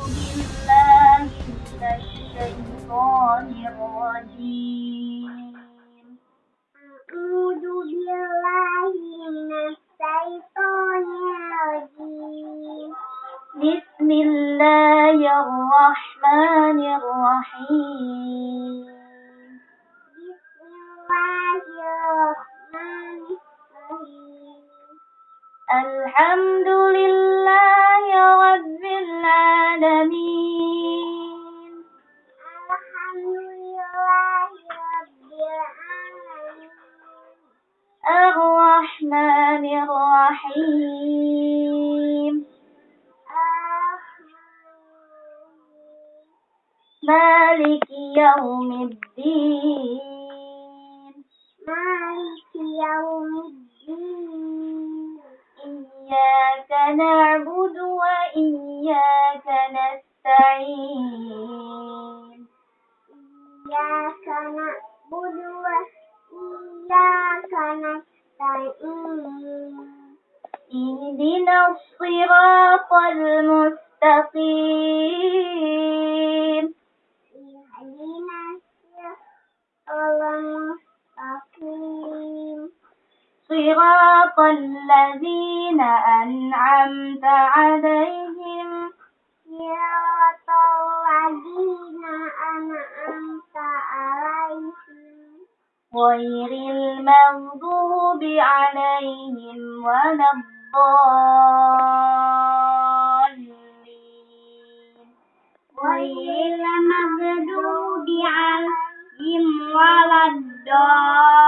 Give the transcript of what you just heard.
أعوذ بالله من الشيطان الرجيم بسم الله الرحمن الرحيم بسم الله الرحمن الرحيم الحمد لله الرحمن الرحيم. مالك يوم الدين. مالك يوم الدين. إياك نعبد وإياك نستعين. إياك نعبد وإياك نستعين. اهدنا الصراط المستقيم. اهدنا الصراط المستقيم. صراط الذين أنعمت عليهم غير المغضوب عليهم ولا الضالين. غير المغضوب عليهم ولا الضالين.